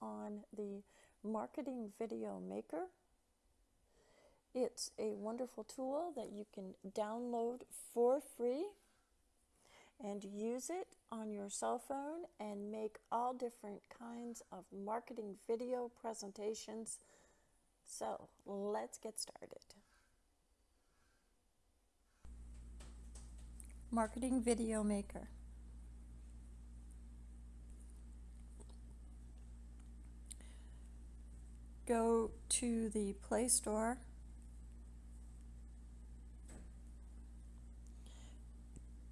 on the Marketing Video Maker. It's a wonderful tool that you can download for free and use it on your cell phone and make all different kinds of marketing video presentations. So let's get started. Marketing Video Maker. Go to the Play Store.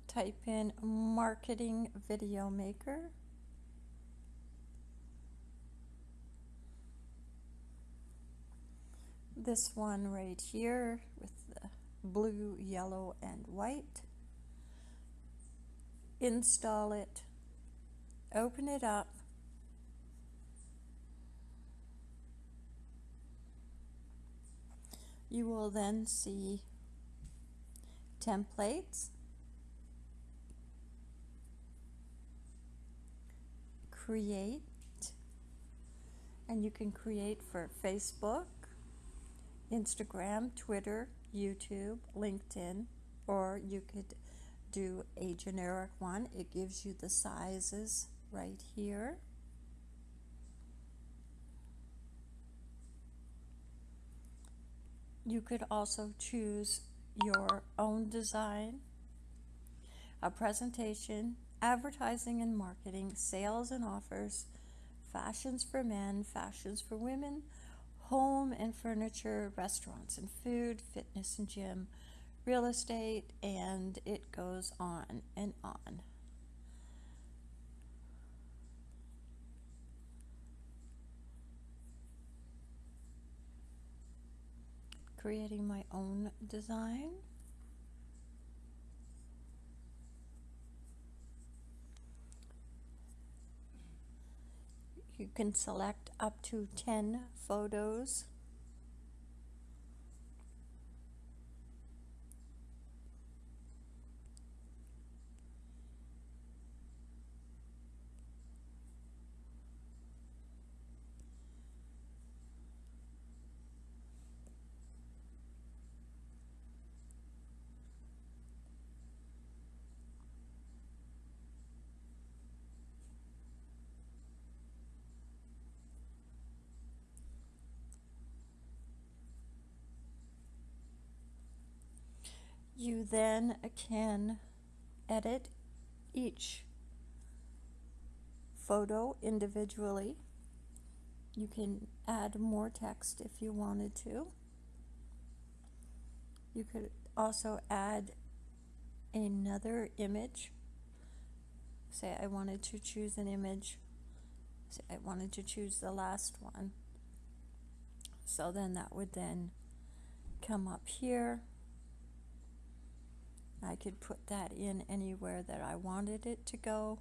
Type in Marketing Video Maker. This one right here with the blue, yellow, and white. Install it, open it up, you will then see templates, create, and you can create for Facebook, Instagram, Twitter, YouTube, LinkedIn, or you could do a generic one. It gives you the sizes right here. You could also choose your own design, a presentation, advertising and marketing, sales and offers, fashions for men, fashions for women, home and furniture, restaurants and food, fitness and gym, real estate, and it goes on and on. Creating my own design. You can select up to 10 photos You then can edit each photo individually. You can add more text if you wanted to. You could also add another image. Say I wanted to choose an image. Say I wanted to choose the last one. So then that would then come up here I could put that in anywhere that I wanted it to go.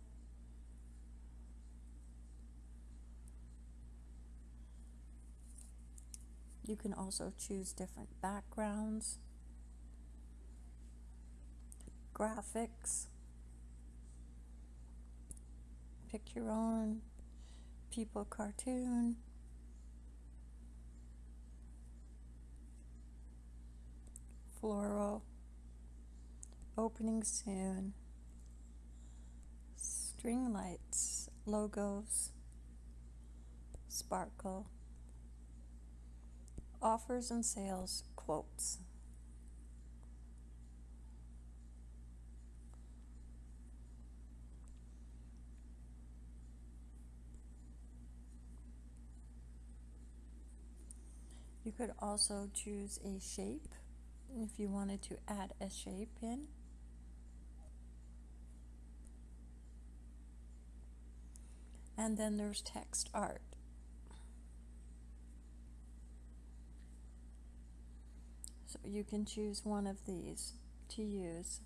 You can also choose different backgrounds, graphics, pick your own people cartoon, floral, opening soon. String lights, logos, sparkle, offers and sales, quotes. You could also choose a shape if you wanted to add a shape in. And then there's text art. So you can choose one of these to use.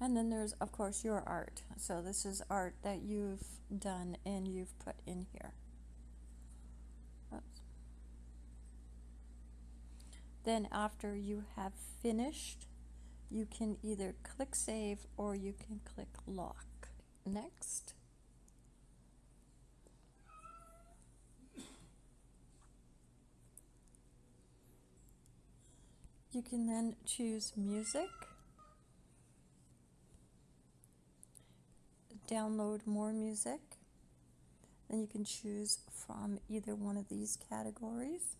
And then there's, of course, your art. So this is art that you've done and you've put in here. Oops. Then after you have finished you can either click save or you can click lock. Next. You can then choose music, download more music, then you can choose from either one of these categories.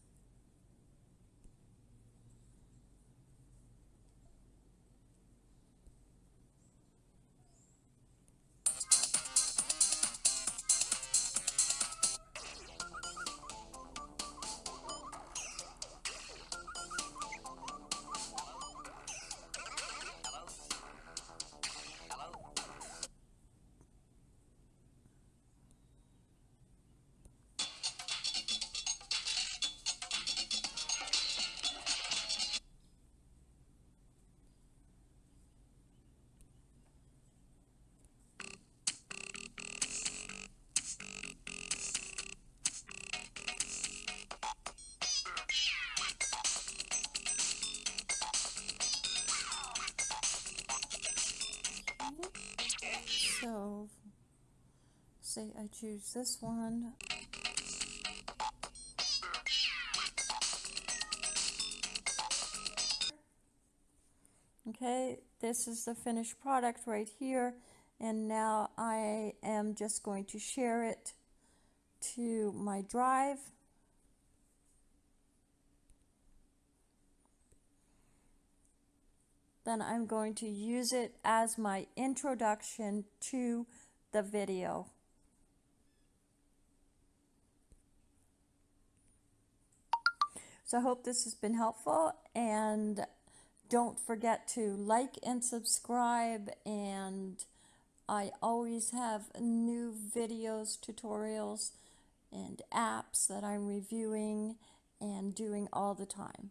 So, say I choose this one. Okay, this is the finished product right here. And now I am just going to share it to my drive. Then I'm going to use it as my introduction to the video. So I hope this has been helpful and don't forget to like and subscribe and I always have new videos, tutorials, and apps that I'm reviewing and doing all the time.